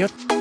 información.